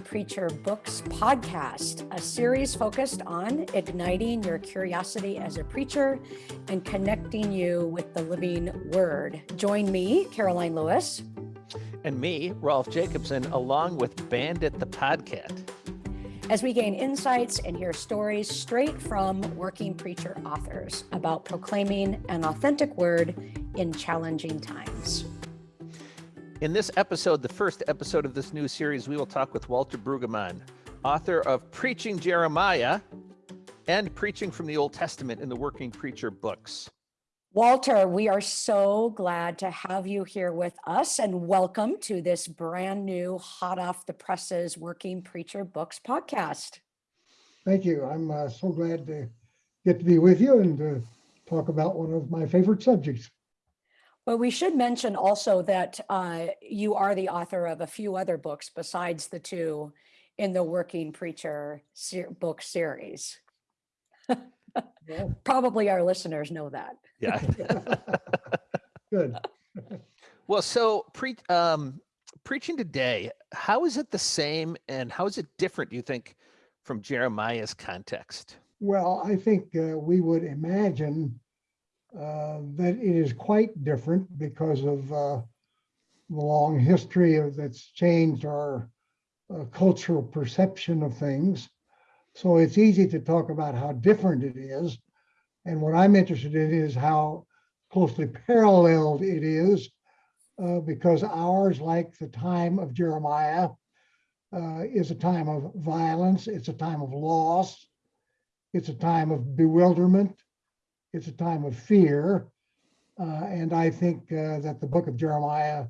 Preacher Books podcast, a series focused on igniting your curiosity as a preacher and connecting you with the living word. Join me, Karoline Lewis. And me, Rolf Jacobson, along with Bandit the Podcat As we gain insights and hear stories straight from working preacher authors about proclaiming an authentic word in challenging times. In this episode, the first episode of this new series, we will talk with Walter Brueggemann, author of Preaching Jeremiah and Preaching from the Old Testament in the Working Preacher books. Walter, we are so glad to have you here with us and welcome to this brand new hot off the presses Working Preacher Books podcast. Thank you. I'm uh, so glad to get to be with you and to talk about one of my favorite subjects. Well, we should mention also that uh, you are the author of a few other books besides the two in the Working Preacher ser book series. yeah. Probably our listeners know that. Yeah. Good. well, so pre um, preaching today, how is it the same and how is it different, do you think, from Jeremiah's context? Well, I think uh, we would imagine uh, that it is quite different because of uh, the long history of that's changed our uh, cultural perception of things. So it's easy to talk about how different it is. And what I'm interested in is how closely paralleled it is, uh, because ours, like the time of Jeremiah, uh, is a time of violence, it's a time of loss, it's a time of bewilderment, it's a time of fear. Uh, and I think uh, that the book of Jeremiah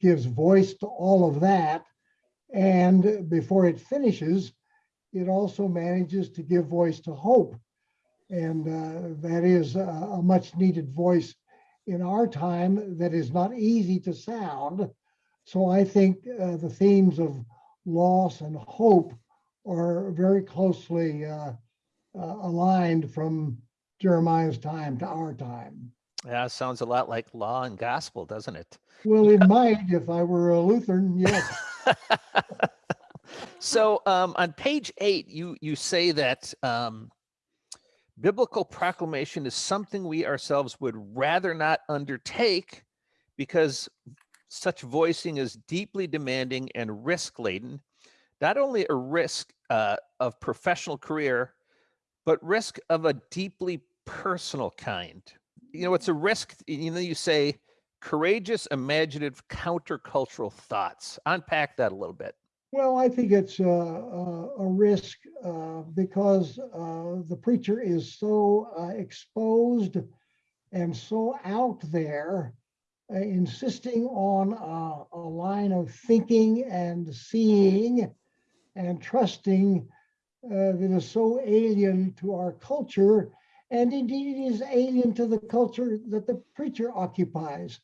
gives voice to all of that. And before it finishes, it also manages to give voice to hope. And uh, that is a, a much needed voice in our time that is not easy to sound. So I think uh, the themes of loss and hope are very closely uh, uh aligned from Jeremiah's time to our time. Yeah, sounds a lot like law and gospel, doesn't it? Well, it might if I were a Lutheran, yes. so um, on page eight, you you say that um, biblical proclamation is something we ourselves would rather not undertake because such voicing is deeply demanding and risk laden. Not only a risk uh, of professional career, but risk of a deeply personal kind. You know, it's a risk, you know, you say courageous, imaginative, countercultural thoughts. Unpack that a little bit. Well, I think it's a, a, a risk uh, because uh, the preacher is so uh, exposed and so out there, uh, insisting on a line of thinking and seeing and trusting uh, that is so alien to our culture and indeed it is alien to the culture that the preacher occupies.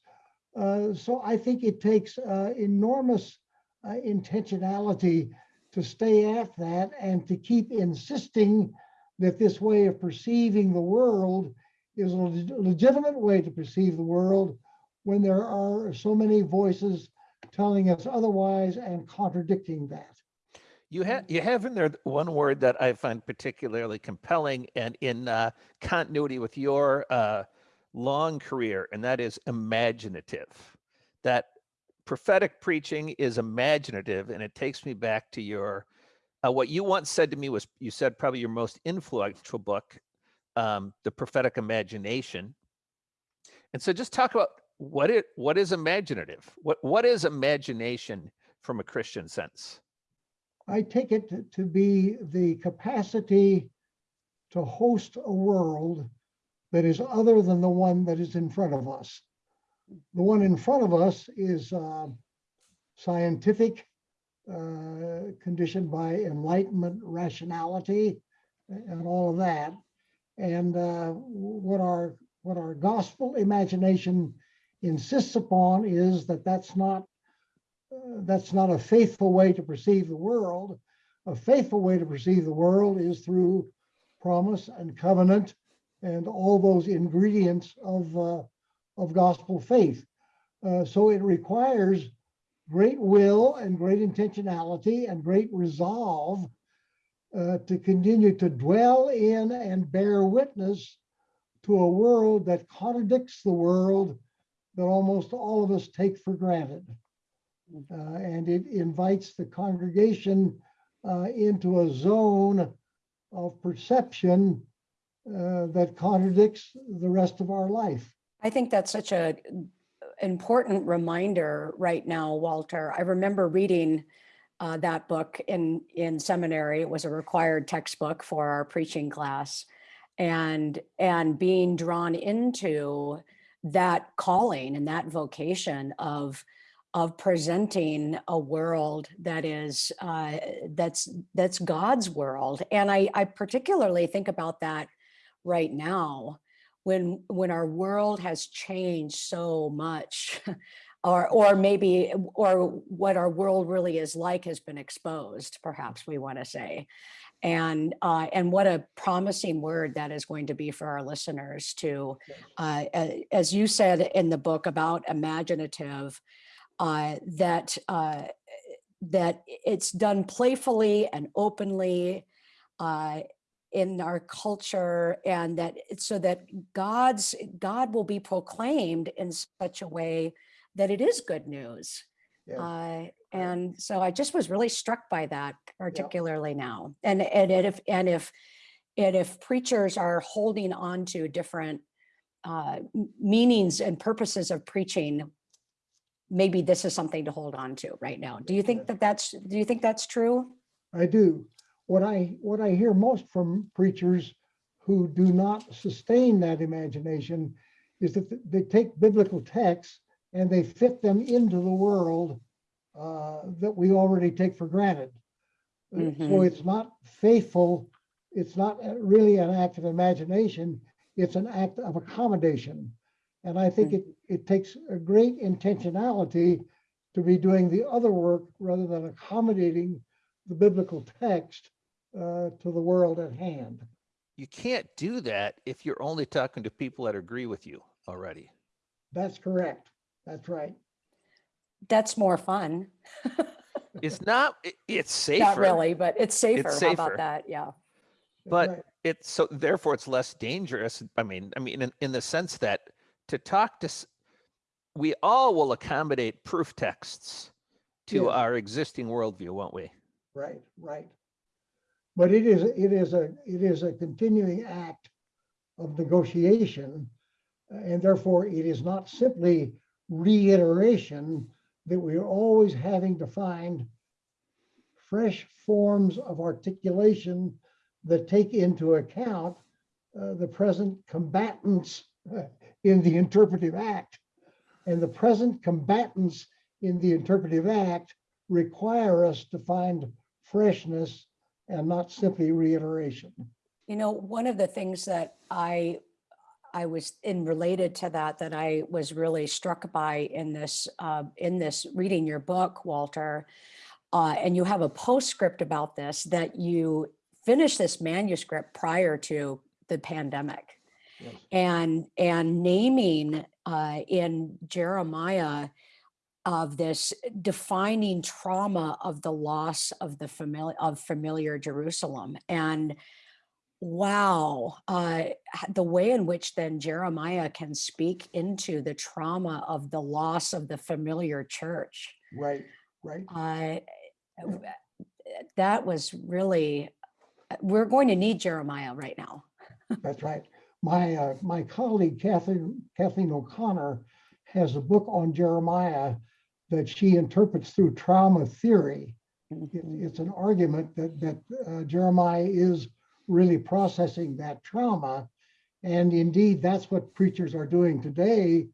Uh, so I think it takes uh, enormous uh, intentionality to stay at that and to keep insisting that this way of perceiving the world is a legitimate way to perceive the world when there are so many voices telling us otherwise and contradicting that. You have you have in there one word that I find particularly compelling and in uh, continuity with your uh, long career, and that is imaginative. That prophetic preaching is imaginative, and it takes me back to your uh, what you once said to me was you said probably your most influential book, um, the prophetic imagination. And so, just talk about what it what is imaginative. What what is imagination from a Christian sense? I take it to be the capacity to host a world that is other than the one that is in front of us. The one in front of us is uh, scientific, uh, conditioned by enlightenment, rationality, and all of that. And uh, what our what our gospel imagination insists upon is that that's not that's not a faithful way to perceive the world. A faithful way to perceive the world is through promise and covenant and all those ingredients of, uh, of gospel faith. Uh, so it requires great will and great intentionality and great resolve uh, to continue to dwell in and bear witness to a world that contradicts the world that almost all of us take for granted. Uh, and it invites the congregation uh, into a zone of perception uh, that contradicts the rest of our life. I think that's such a important reminder right now, Walter. I remember reading uh, that book in, in seminary. It was a required textbook for our preaching class and, and being drawn into that calling and that vocation of, of presenting a world that is, uh, that's, that's God's world. And I, I particularly think about that right now when when our world has changed so much or or maybe or what our world really is like has been exposed perhaps we want to say and uh, and what a promising word that is going to be for our listeners to uh, as you said in the book about imaginative uh, that uh, that it's done playfully and openly uh, in our culture and that it's so that God's God will be proclaimed in such a way that it is good news. Yes. Uh, and so I just was really struck by that particularly now. And and if and if and if preachers are holding on to different uh, meanings and purposes of preaching, maybe this is something to hold on to right now. Do you think that that's do you think that's true? I do. What I, what I hear most from preachers who do not sustain that imagination is that they take biblical texts and they fit them into the world uh, that we already take for granted. Uh, So Mhm. it's not faithful, it's not uh, really an act of imagination, it's an act of accommodation. And I think it, it takes a great intentionality to be doing the other work rather than accommodating the biblical text uh, to the world at hand. You can't do that if you're only talking to people that agree with you already. That's correct. That's right. That's more fun. It's not, i- it's safer. Not really, but it's safer. How safer. about that? Yeah. But right. it's so therefore it's less dangerous. I mean, I mean, in, in the sense that to talk to, we all will accommodate proof texts to Yes. our existing worldview, won't we? Right, right. But it is, it is a, it is a continuing act of negotiation. And therefore, it is not simply reiteration that we are always having to find fresh forms of articulation that take into account uh, the present combatants in the interpretive act. And the present combatants in the interpretive act require us to find freshness and not simply reiteration. You know, one of the things that I, I was in related to that, that I was really struck by in this, uh, in this, reading your book, Walter, uh, and you have a postscript about this, that you finished this manuscript prior to the pandemic. Yes. and and naming uh, in Jeremiah of this defining trauma of the loss of the familiar of familiar Jerusalem and wow uh, the way in which then Jeremiah can speak into the trauma of the loss of the familiar church Right, right. uh, that was really uh, we're going to need Jeremiah right now That's right. My, uh, my colleague Kathleen, Kathleen O'Connor has a book on Jeremiah that she interprets through trauma theory. It- Mhm. It's an argument that, that uh, Jeremiah is really processing that trauma. And indeed, that's what preachers are doing today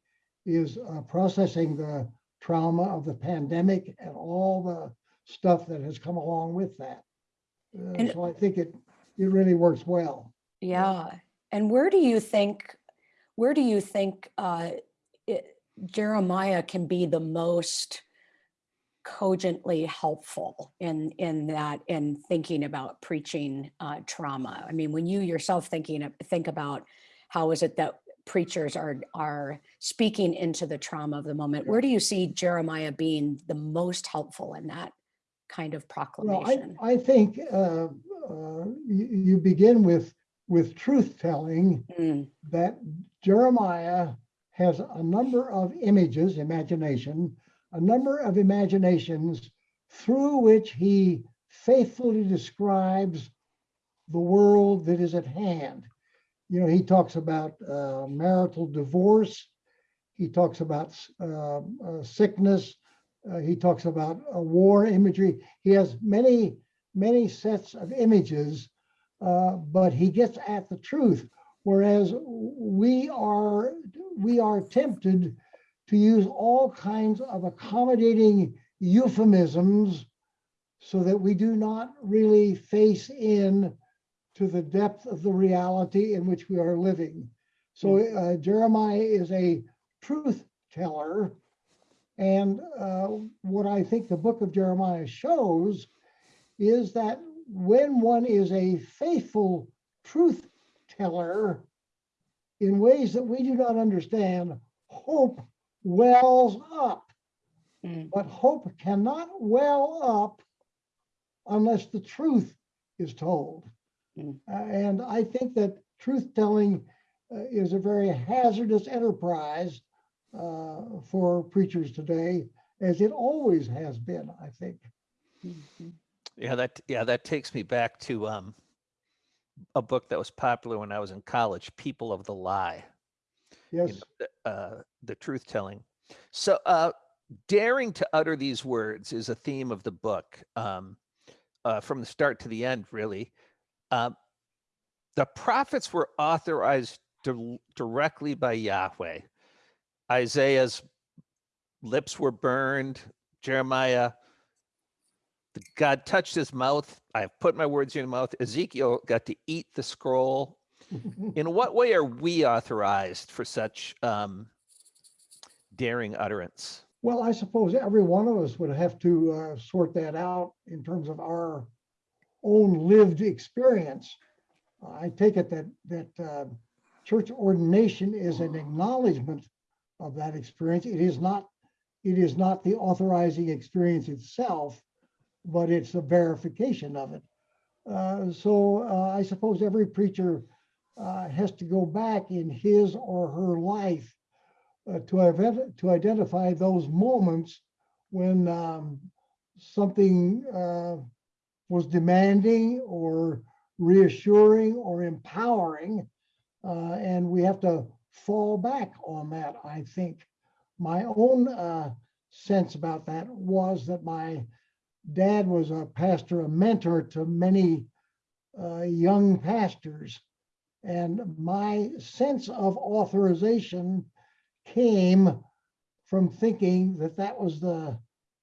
is uh, processing the trauma of the pandemic and all the stuff that has come along with that. Uh, So I think it, it really works well. Yeah, and where do you think, where do you think uh, it- Jeremiah can be the most cogently helpful in in that in thinking about preaching uh, trauma? I mean, when you yourself thinking of, think about how is it that preachers are are speaking into the trauma of the moment. Where do you see Jeremiah being the most helpful in that kind of proclamation? Well, I? I think uh, uh, you, you begin with, with truth telling Mm, that Jeremiah has a number of images, imagination, a number of imaginations through which he faithfully describes the world that is at hand. You know, he talks about uh, marital divorce. He talks about uh, uh, sickness. uh, he talks about uh, war imagery. He has many, many sets of images, uh, but he gets at the truth. Whereas we are, we are tempted to use all kinds of accommodating euphemisms so that we do not really face in to the depth of the reality in which we are living. So uh, Jeremiah is a truth teller. And uh, what I think the book of Jeremiah shows is that when one is a faithful truth teller in ways that we do not understand, hope wells up. Mm. But hope cannot well up unless the truth is told. Mm. Uh, and I think that truth telling uh, is a very hazardous enterprise uh, for preachers today, as it always has been, I think. mhm. Yeah, that yeah, that takes me back to um a book that was popular when I was in college, People of the Lie. you Yes, know, the, uh, the truth telling. So, uh, daring to utter these words is a theme of the book um, uh, from the start to the end, really. Um, the prophets were authorized dir- directly by Yahweh. Isaiah's lips were burned. Jeremiah, God touched his mouth. I have put my words in your mouth. Ezekiel got to eat the scroll in what way are we authorized for such um, daring utterance? Well, I suppose every one of us would have to uh, sort that out in terms of our own lived experience. I take it that that uh, church ordination is an acknowledgement of that experience. It is not it is not the authorizing experience itself, but it's a verification of it. Uh, so uh, I suppose every preacher uh, has to go back in his or her life uh, to, to identify those moments when um, something uh, was demanding or reassuring or empowering. uh, and we have to fall back on that, I think. My own sense about that was that my dad was a pastor, a mentor to many uh, young pastors. And my sense of authorization came from thinking that that was the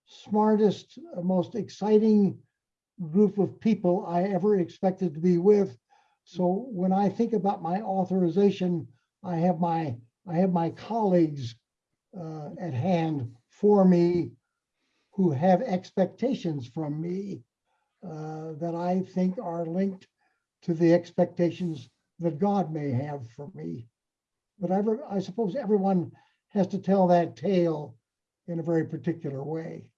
smartest, uh, most exciting group of people I ever expected to be with. So when I think about my authorization, I have my, I have my colleagues uh, at hand for me who have expectations from me uh, that I think are linked to the expectations that God may have for me. But I, I suppose everyone has to tell that tale in a very particular way.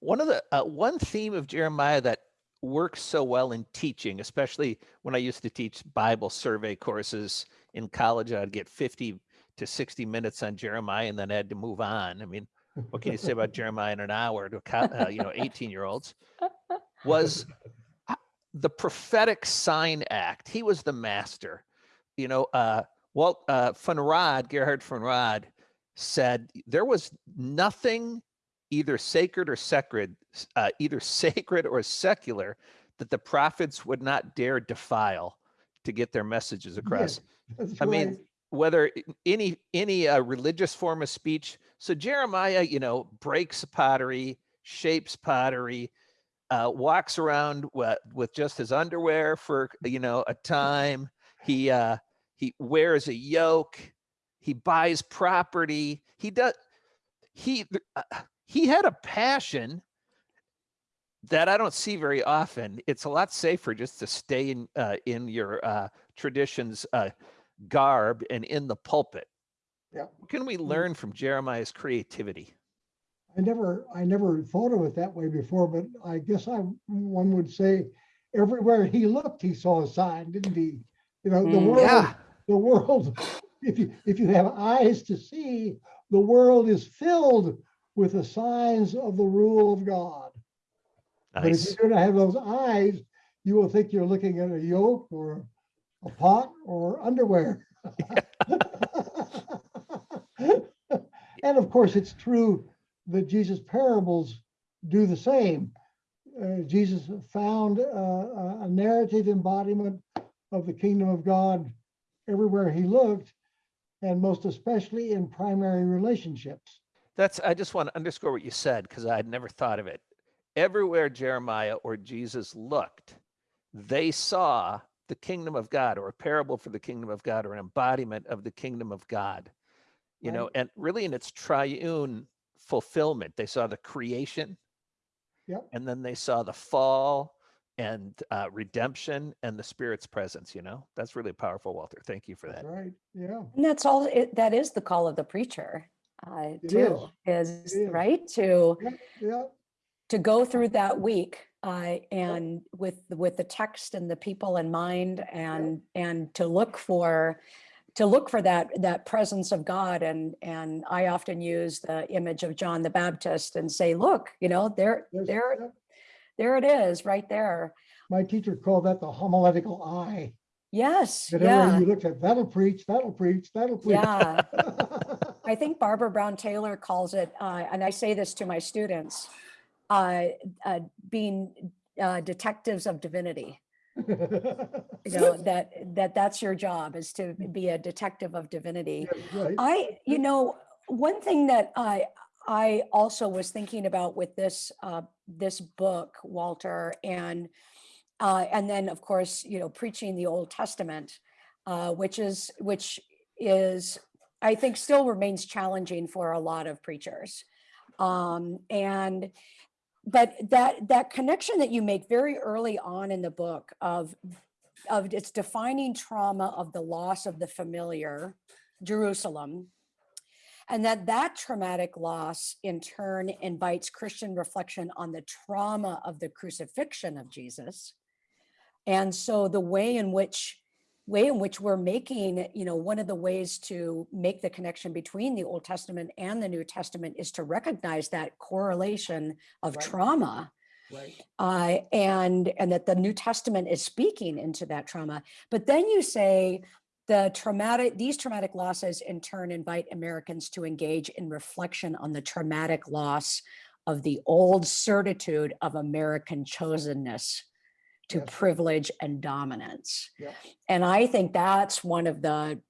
One of the uh, one theme of Jeremiah that works so well in teaching, especially when I used to teach Bible survey courses in college, I'd get 50 to 60 minutes on Jeremiah and then I had to move on. I mean, what can you say about Jeremiah in an hour to, uh, you know, 18 year olds? Was uh, the prophetic sign act. He was the master. You know, uh, Walt uh, von Rad, Gerhard von Rad, said there was nothing either sacred or sacred, uh, either sacred or secular, that the prophets would not dare defile to get their messages across. That's I mean. Whether any any uh, religious form of speech. So Jeremiah, you know, breaks pottery, shapes pottery, uh, walks around with, with just his underwear for you know a time. He uh, he wears a yoke. He buys property. He does. He uh, he had a passion that I don't see very often. It's a lot safer just to stay in uh, in your uh, traditions. Uh, garb and in the pulpit. Yeah. What can we Mm. learn from Jeremiah's creativity? I never, I never thought of it that way before, but I guess I, one would say everywhere he looked, he saw a sign, didn't he? You know, the Mm. world, Yeah. the world, if you, if you have eyes to see, the world is filled with the signs of the rule of God. But if Nice. you don't have those eyes, you will think you're looking at a yoke or a pot or underwear. And of course, it's true that Jesus' parables do the same. Uh, Jesus found uh, a a narrative embodiment of the kingdom of God everywhere he looked, and most especially in primary relationships. That's, I just want to underscore what you said because I had never thought of it. Everywhere Jeremiah or Jesus looked, they saw the kingdom of God or a parable for the kingdom of God or an embodiment of the kingdom of God. You know, and really in its triune fulfillment, they saw the creation Yep, and then they saw the fall and uh, redemption and the spirit's presence, you know? That's really powerful, Walter. Thank you for that's that. right. Yeah, And that's all, it, that is the call of the preacher, uh, It too, is, is. right, to, yeah, to go through that week, uh, and with, with the text and the people in mind and, and to look for, to look for that, that presence of God. And, and I often use the image of John the Baptist and say, look, you know, there, there, there it is, right there. My teacher called that the homiletical eye. Yes, yeah, you looked at, that'll preach, that'll preach, that'll preach. yeah. I think Barbara Brown Taylor calls it, uh, and I say this to my students, uh, uh, being uh, detectives of divinity. You know, that, that that's your job is to be a detective of divinity. Yes, right. I, you know, one thing that I, I also was thinking about with this, uh, this book, Walter, and, uh, and then of course, you know, preaching the Old Testament, uh, which is, which is, I think still remains challenging for a lot of preachers. Um, and, but that, that connection that you make very early on in the book of, of its defining trauma of the loss of the familiar, Jerusalem, and that that traumatic loss in turn invites Christian reflection on the trauma of the crucifixion of Jesus. And so the way in which way in which we're making, you know, one of the ways to make the connection between the Old Testament and the New Testament is to recognize that correlation of Right. trauma Right. uh, and and that the New Testament is speaking into that trauma. But then you say the traumatic these traumatic losses in turn invite Americans to engage in reflection on the traumatic loss of the old certitude of American chosenness to Yes. privilege and dominance. Yeah. And I think that's one of the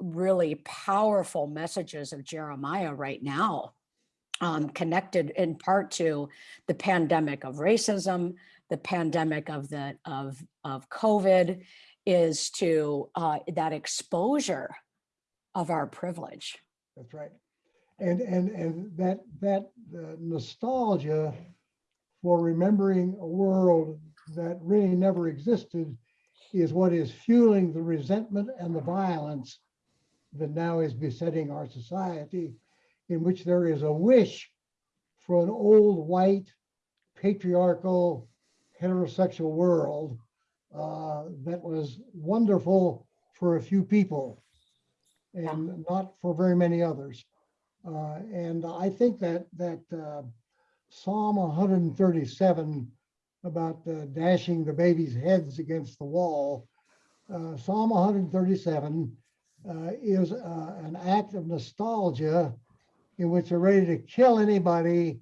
really powerful messages of Jeremiah right now um, connected in part to the pandemic of racism, the pandemic of the of of COVID, is to uh, that exposure of our privilege. That's right. And, and, and that, that uh, nostalgia for remembering a world that really never existed is what is fueling the resentment and the violence that now is besetting our society, in which there is a wish for an old, white, patriarchal, heterosexual world uh, that was wonderful for a few people and not for very many others. Uh, and I think that that uh, Psalm 137 about uh, dashing the babies' heads against the wall, uh, Psalm 137 uh, is uh, an act of nostalgia in which they're ready to kill anybody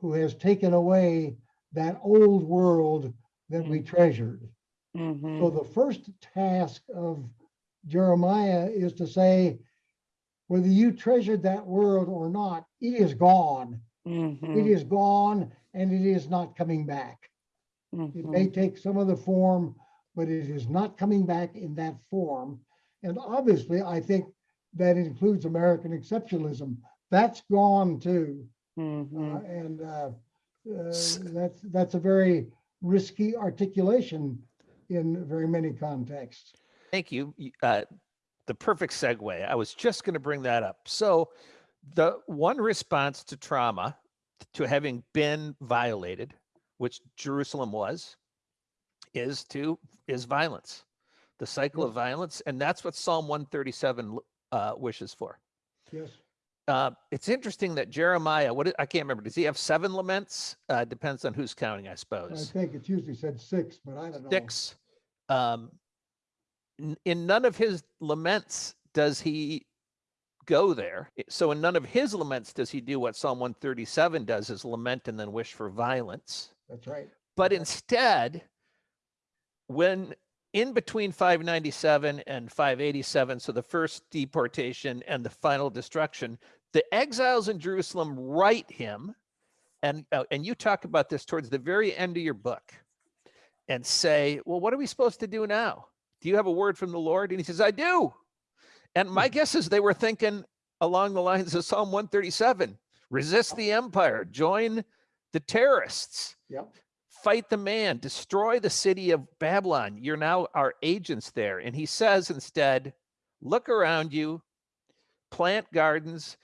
who has taken away that old world that we treasured. Mhm. So the first task of Jeremiah is to say, whether you treasured that world or not, it is gone. It Mhm. is gone and it is not coming back. It Mhm. may take some other form, but it is not coming back in that form. And obviously, I think that includes American exceptionalism. That's gone too. Uh, Mhm. and uh, uh, that's that's a very risky articulation in very many contexts. Thank you. Uh, the perfect segue. I was just going to bring that up. So, the one response to trauma, to having been violated, which Jerusalem was, is to is violence, the cycle of violence, and that's what Psalm 137 uh, wishes for. Yes, Uh, it's interesting that Jeremiah, what I can't remember, does he have seven laments? Uh, depends on who's counting, I suppose. I think it's usually said six, but I don't know. Six. Um, in none of his laments does he go there. So in none of his laments does he do what Psalm 137 does, is lament and then wish for violence. That's right. But instead, when in between 597 and 587, so the first deportation and the final destruction, the exiles in Jerusalem write him, and uh, and you talk about this towards the very end of your book, and say, well, what are we supposed to do now? Do you have a word from the Lord? And he says, I do. And my guess is they were thinking along the lines of Psalm 137: resist the empire, join the terrorists Yep, fight the man, destroy the city of Babylon. You're now our agents there. And he says instead, look around you, plant gardens.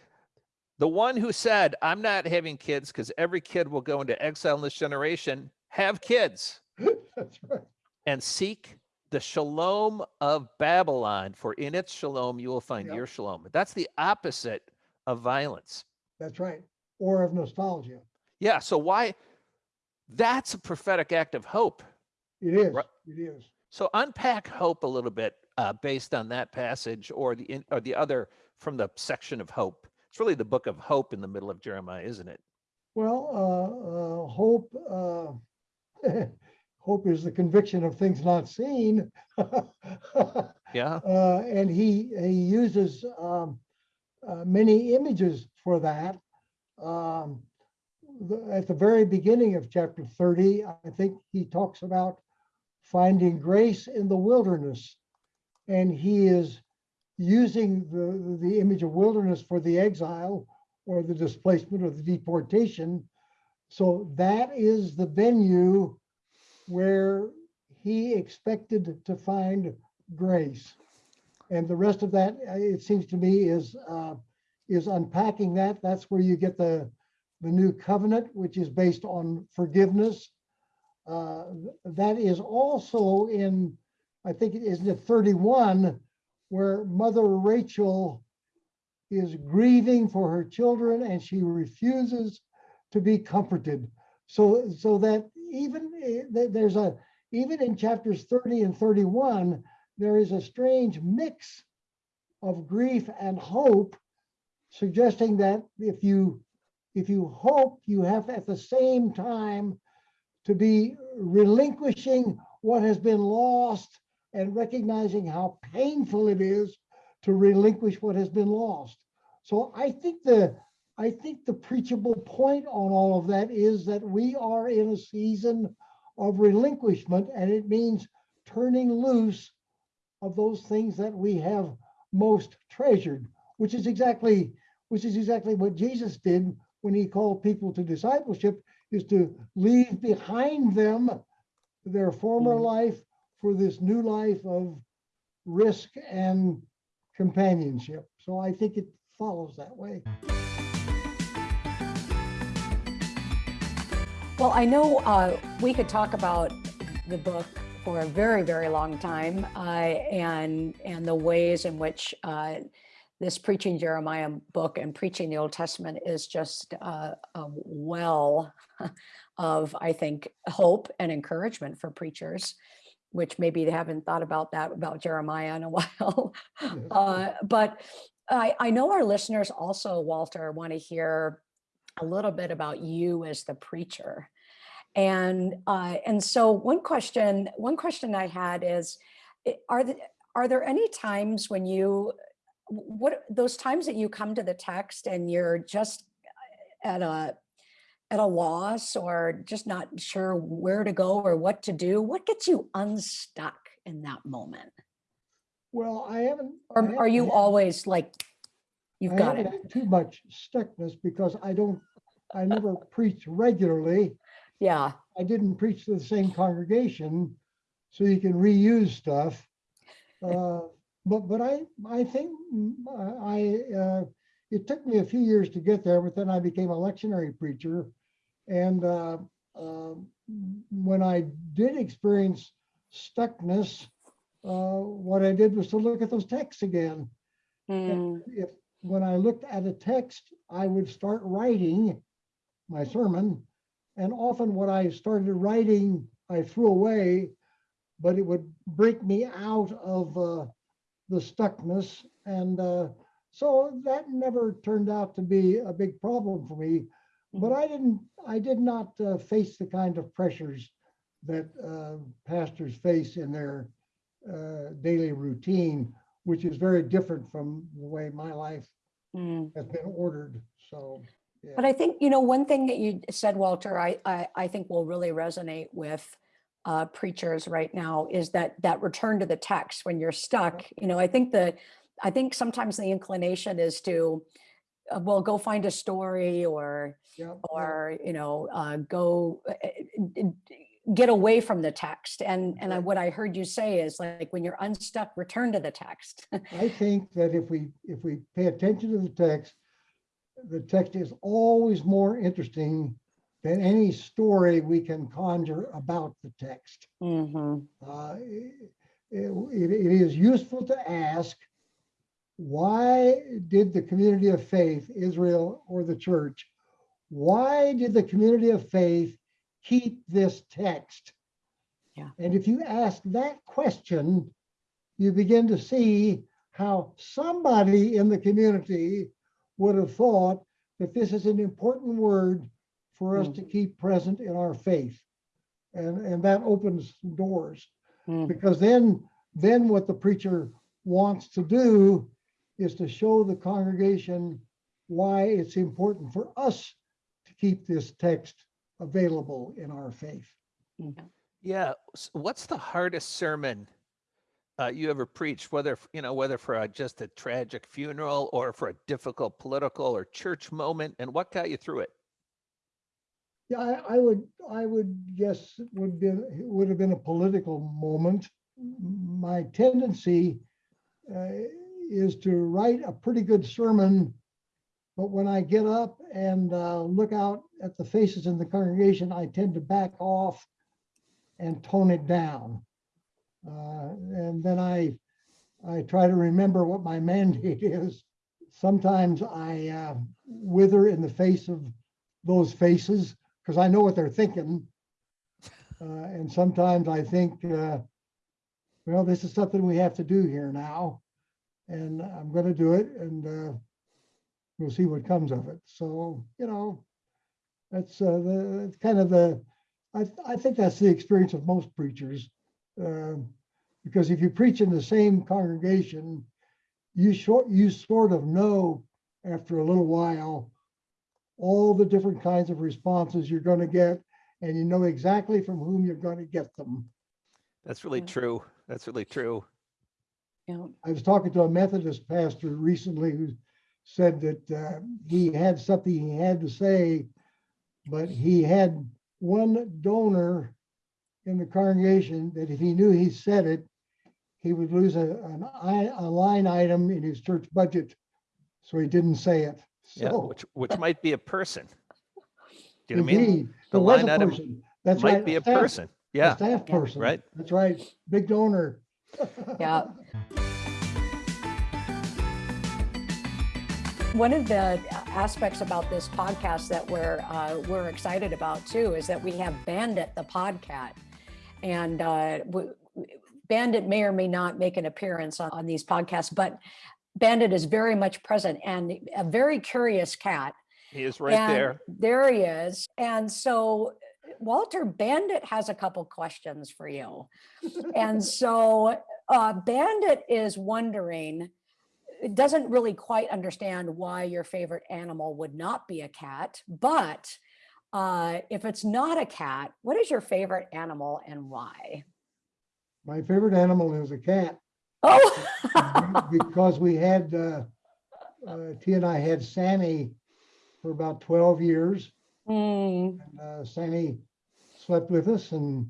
The one who said, I'm not having kids because every kid will go into exile in this generation, have kids that's right. and seek the shalom of Babylon, for in its shalom you will find Yep. your shalom. That's the opposite of violence. That's right. Or of nostalgia. Yeah. So why? That's a prophetic act of hope. It is, Right. it is. So unpack hope a little bit uh, based on that passage or the in, or the other from the section of hope. It's really the book of hope in the middle of Jeremiah, isn't it? Well, uh, uh, hope, uh, hope is the conviction of things not seen. Yeah. Uh, and he, he uses, um, uh, many images for that. Um, at the very beginning of chapter thirty, I think he talks about finding grace in the wilderness. And he is using the, the image of wilderness for the exile or the displacement or the deportation. So that is the venue where he expected to find grace. And the rest of that, it seems to me, is, uh, is unpacking that. That's where you get the, the new covenant, which is based on forgiveness. Uh, That is also in, I think, it isn't it 31, where Mother Rachel is grieving for her children and she refuses to be comforted. So, so that even, eh, there's a, even in chapters 30 and 31, there is a strange mix of grief and hope, suggesting that if you, if you hope, you have at the same time to be relinquishing what has been lost and recognizing how painful it is to relinquish what has been lost. So I think the, I think the preachable point on all of that is that we are in a season of relinquishment and it means turning loose of those things that we have most treasured, which is exactly, which is exactly what Jesus did when he called people to discipleship, is to leave behind them their former Mhm. life for this new life of risk and companionship. So I think it follows that way. Well, I know uh, we could talk about the book for a very, very long time uh, and and the ways in which uh, this preaching Jeremiah book and preaching the Old Testament is just uh, a well of, I think, hope and encouragement for preachers, which maybe they haven't thought about that about Jeremiah in a while. Uh, but I, I know our listeners also, Walter, want to hear a little bit about you as the preacher. And uh, and so one question, one question I had is, are the, are there any times when you, what those times that you come to the text and you're just at a at a loss or just not sure where to go or what to do? What gets you unstuck in that moment? Well, I haven't. Or are haven't you had- always like, you've I got it? Too much stuckness because I don't, I never preach regularly. Yeah, I didn't preach to the same congregation, so you can reuse stuff. Uh, but, but I, I think mm, I, uh, it took me a few years to get there, but then I became a lectionary preacher. And, uh, uh, when I did experience stuckness, uh, what I did was to look at those texts again. Mm, If, when I looked at a text, I would start writing my sermon. And often what I started writing, I threw away, but it would break me out of uh, the stuckness. And uh, so that never turned out to be a big problem for me. But I didn't, I did not uh, face the kind of pressures that uh, pastors face in their uh, daily routine, which is very different from the way my life mm. has been ordered. So, yeah. But I think, you know, one thing that you said, Walter, I, I, I think will really resonate with uh, preachers right now is that, that return to the text when you're stuck, you know, I think that, I think sometimes the inclination is to, uh, well, go find a story or, Yeah, yeah. or, you know, uh, go uh, uh, get away from the text. And, and I, what I heard you say is like, when you're unstuck, return to the text. I think that if we, if we pay attention to the text, the text is always more interesting than any story we can conjure about the text. Mhm. Uh, it, it- it is useful to ask, why did the community of faith, Israel or the church, why did the community of faith keep this text? Yeah. And if you ask that question, you begin to see how somebody in the community would have thought that this is an important word for us Mm. to keep present in our faith. And, and that opens doors Mm. because then, then what the preacher wants to do is to show the congregation why it's important for us to keep this text available in our faith. Yeah. s- What's the hardest sermon uh, you ever preached, whether, you know, whether for a, just a tragic funeral or for a difficult political or church moment? And what got you through it? Yeah, I, I would, I would guess it would be, it would have been a political moment. My tendency uh, is to write a pretty good sermon, but when I get up and uh, look out at the faces in the congregation, I tend to back off and tone it down. Uh, And then I, I try to remember what my mandate is. Sometimes I uh, wither in the face of those faces because I know what they're thinking. Uh, and sometimes I think, uh, well, this is something we have to do here now. And I'm going to do it and uh, we'll see what comes of it. So, you know, that's uh, the that's kind of the, I, I think that's the experience of most preachers. Um, because if you preach in the same congregation, you short, you sort of know after a little while all the different kinds of responses you're going to get, and you know exactly from whom you're going to get them. That's really Yeah. true. That's really true. Yeah. I was talking to a Methodist pastor recently who said that uh, he had something he had to say, but he had one donor in the congregation that if he knew he said it, he would lose a, an, i- a line item in his church budget. So he didn't say it. Yeah, So which which might be a person. Do you know what I mean? The there line item person. That's Might right. be a staff- person. a Yeah. Staff Yeah. person. Right. That's right. Big donor. Yeah. One of the aspects about this podcast that we're uh, we're excited about too is that we have Bandit the podcat, and uh, w- w- Bandit may or may not make an appearance on, on these podcasts, but Bandit is very much present and a very curious cat. He is right And there. There he is. And so Walter Bandit has a couple questions for you. And so uh, Bandit is wondering, it doesn't really quite understand why your favorite animal would not be a cat, but uh, if it's not a cat, what is your favorite animal and why? My favorite animal is a cat. Oh, because we had, uh, uh, T and I had Sammy for about twelve years. Hmm, and, Uh, Sammy slept with us and,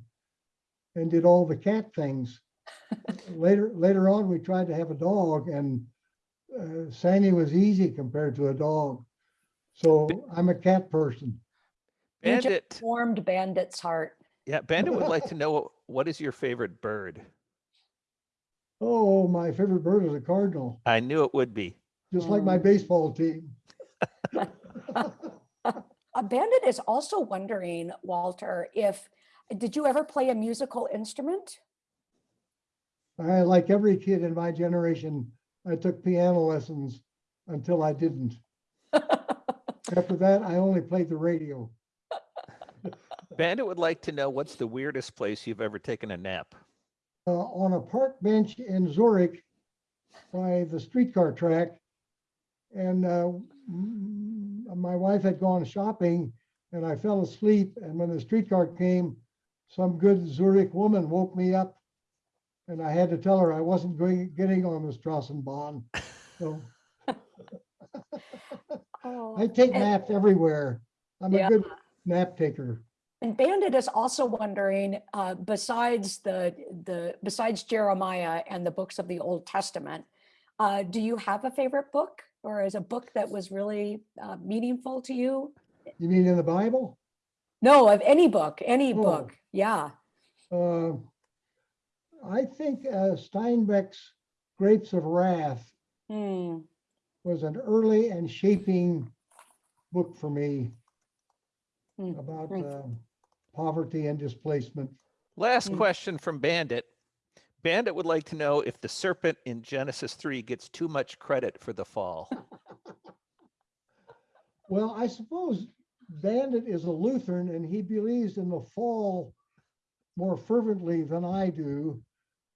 and did all the cat things. later, later on, we tried to have a dog and uh, Sandy was easy compared to a dog. So I'm a cat person. You just Bandit, Warmed Bandit's heart. yeah, Bandit would like to know what is your favorite bird? Oh, my favorite bird is a cardinal, I knew it would be. just like my Mm. baseball team. A bandit is also wondering, Walter, if, did you ever play a musical instrument? I, like every kid in my generation, I took piano lessons until I didn't. After that, I only played the radio. Bandit would like to know what's the weirdest place you've ever taken a nap? Uh, on a park bench in Zurich by the streetcar track. And uh, my wife had gone shopping and I fell asleep. And when the streetcar came, some good Zurich woman woke me up. And I had to tell her I wasn't going, getting on the Strassenbahn. So Oh. I take naps everywhere. I'm a good nap taker. And Bandit is also wondering, uh, besides the, the, besides Jeremiah and the books of the Old Testament, uh, do you have a favorite book or is a book that was really uh, meaningful to you? You mean in the Bible? No, of any book, any Oh. book. Yeah. Uh, I think uh, Steinbeck's Grapes of Wrath Hmm. was an early and shaping book for me Mm, about uh, poverty and displacement. Last Mm. question from Bandit. Bandit would like to know if the serpent in Genesis 3 gets too much credit for the fall. Well, I suppose Bandit is a Lutheran and he believes in the fall more fervently than I do.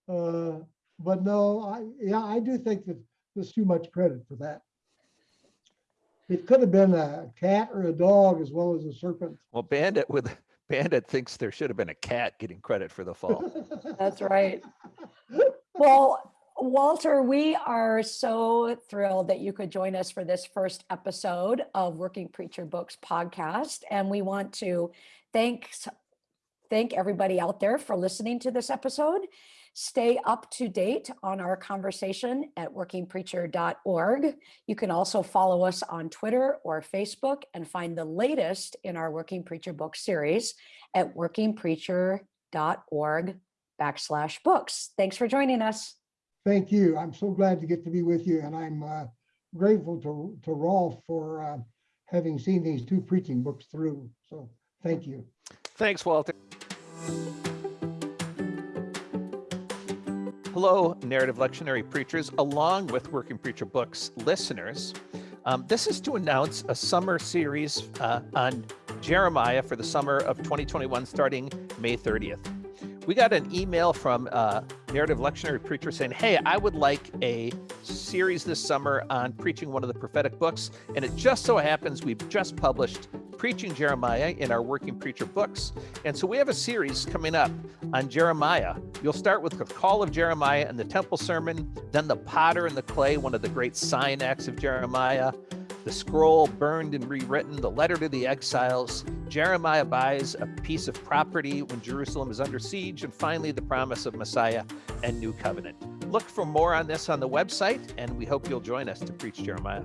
Uh, But no, I, yeah, I do think that there's too much credit for that. It could have been a cat or a dog as well as a serpent. Well, Bandit with Bandit thinks there should have been a cat getting credit for the fall. That's right. Well, Walter, we are so thrilled that you could join us for this first episode of Working Preacher Books podcast. And we want to thank, thank everybody out there for listening to this episode. Stay up to date on our conversation at workingpreacher.org. You can also follow us on Twitter or Facebook and find the latest in our Working Preacher book series at workingpreacher.org backslash books. Thanks for joining us. Thank you. I'm so glad to get to be with you and I'm uh, grateful to, to Rolf for uh, having seen these two preaching books through. So thank you. Thanks, Walter. Hello, narrative lectionary preachers, along with Working Preacher Books listeners. Um, this is to announce a summer series uh, on Jeremiah for the summer of 2021, starting May 30th. We got an email from uh, narrative lectionary preacher saying, "Hey, I would like a series this summer on preaching one of the prophetic books." And it just so happens we've just published Preaching Jeremiah in our Working Preacher books. And so we have a series coming up on Jeremiah. You'll start with the call of Jeremiah and the temple sermon, then the potter and the clay, one of the great sign acts of Jeremiah, the scroll burned and rewritten, the letter to the exiles, Jeremiah buys a piece of property when Jerusalem is under siege, and finally the promise of Messiah and new covenant. Look for more on this on the website, and we hope you'll join us to preach Jeremiah.